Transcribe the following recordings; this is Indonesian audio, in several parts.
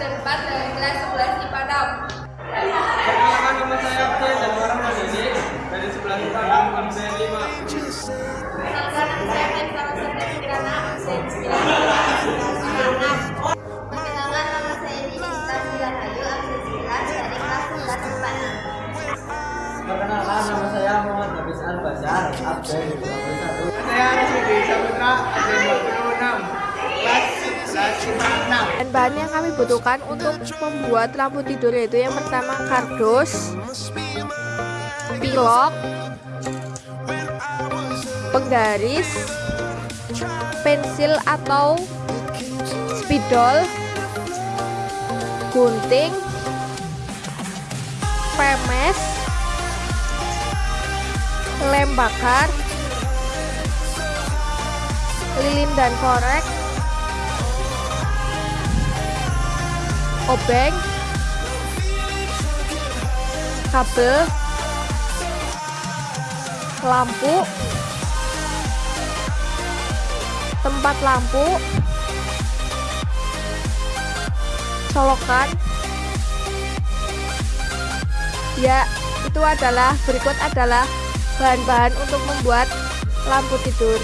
4 dari kelas 11 IPA 6. Perkenalkan nama saya Abdel dan orang Mandiri dari sebelah IPA 6 absen 5. Perkenalkan nama saya Ken Saraswati Kirana absen 9 IPA 6. Perkenalkan nama saya Nini Stasi Rahayu absen 9 dari kelas 11 IPA 6. Perkenalkan nama saya Muhammad Habis Al Basar, absen 21. Saya Rashidi Saputra absen 26 kelas 11 IPA 6. Dan bahan yang kami butuhkan untuk membuat lampu tidur yaitu yang pertama kardus, pilok, penggaris, pensil atau spidol, gunting, pemes, lem bakar, lilin dan korek, obeng, kabel, lampu, tempat lampu, colokan. Ya, itu adalah berikut adalah bahan-bahan untuk membuat lampu tidur.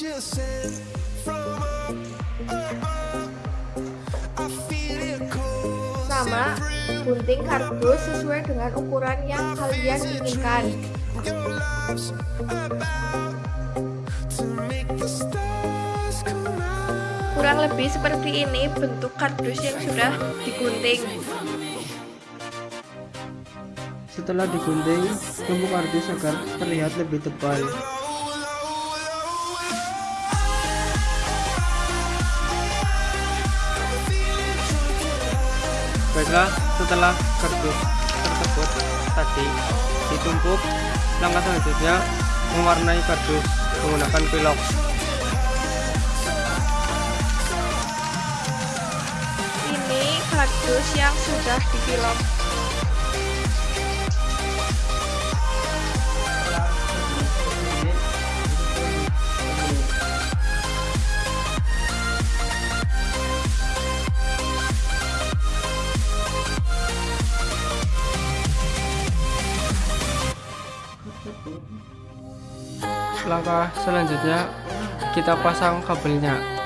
Sama gunting kardus sesuai dengan ukuran yang kalian inginkan. Kurang lebih seperti ini bentuk kardus yang sudah digunting. Setelah digunting, tumpuk kardus agar terlihat lebih tebal. Baiklah, setelah kardus tersebut tadi ditumpuk, langkah selanjutnya mewarnai kardus menggunakan pilok. Ini kardus yang sudah dipilok. Langkah selanjutnya kita pasang kabelnya.